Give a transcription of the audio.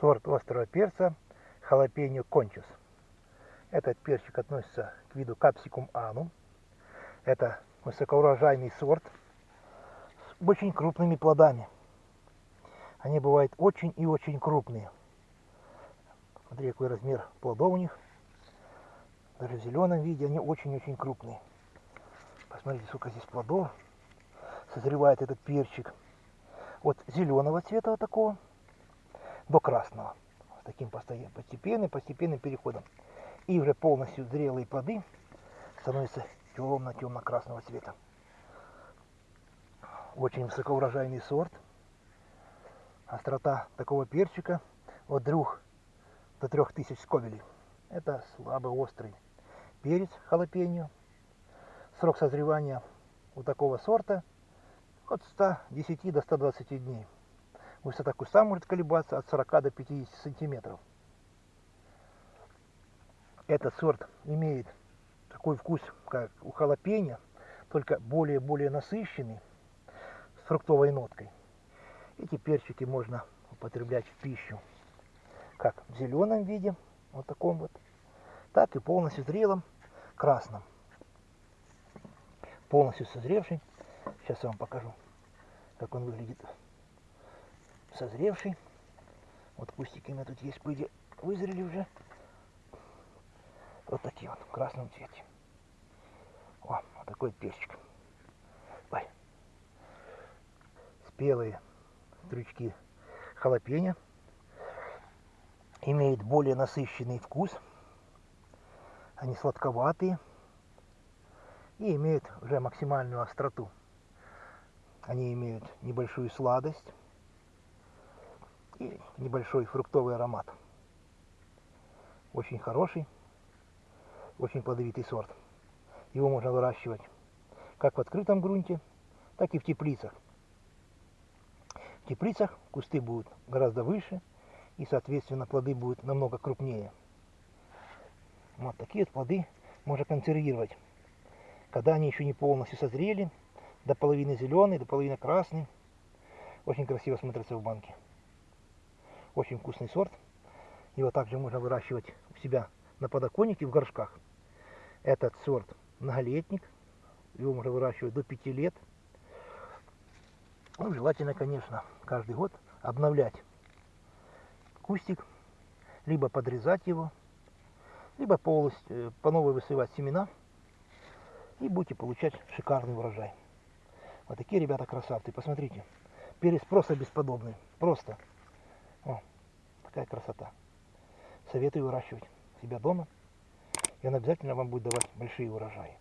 сорт острого перца халапеньо кончус. Этот перчик относится к виду капсикум анум. Это высокоурожайный сорт с очень крупными плодами. Они бывают очень и очень крупные. Смотри, какой размер плодов у них. Даже в зеленом виде они очень-очень крупные. Посмотрите, сколько здесь плодов. Созревает этот перчик. От зеленого цвета вот такого до красного. С таким постепенным, постепенным переходом. И уже полностью зрелые плоды становятся темно-темно-красного цвета. Очень высокоурожайный сорт. Острота такого перчика от 2 до 3000 сковелей. Это слабо острый перец халапеньо. Срок созревания у такого сорта от 110 до 120 дней. Высота куста может колебаться от 40 до 50 сантиметров. Этот сорт имеет такой вкус, как у халапеньо, только более-более насыщенный, с фруктовой ноткой. Эти перчики можно употреблять в пищу, как в зеленом виде, вот таком вот, так и полностью зрелом красном. Полностью созревший. Сейчас я вам покажу, как он выглядит созревший. Вот кустики у меня тут есть, идее, вызрели уже. Вот такие вот, в красном цвете. О, вот такой перчик. Ой. Спелые стручки халапеньо. Имеет более насыщенный вкус. Они сладковатые. И имеют уже максимальную остроту. Они имеют небольшую сладость и небольшой фруктовый аромат. Очень хороший, очень плодовитый сорт. Его можно выращивать как в открытом грунте, так и в теплицах. В теплицах кусты будут гораздо выше, и, соответственно, плоды будут намного крупнее. Вот такие вот плоды можно консервировать, когда они еще не полностью созрели, до половины зеленый, до половины красный. Очень красиво смотрится в банке. Очень вкусный сорт. Его также можно выращивать у себя на подоконнике в горшках. Этот сорт многолетник. Его можно выращивать до 5 лет. Ну, желательно, конечно, каждый год обновлять кустик, либо подрезать его, либо полностью э, по новой высывать семена, и будете получать шикарный урожай. Вот такие ребята красавцы. Посмотрите, перец просто бесподобный. Просто. О, такая красота. Советую выращивать себя дома. И он обязательно вам будет давать большие урожаи.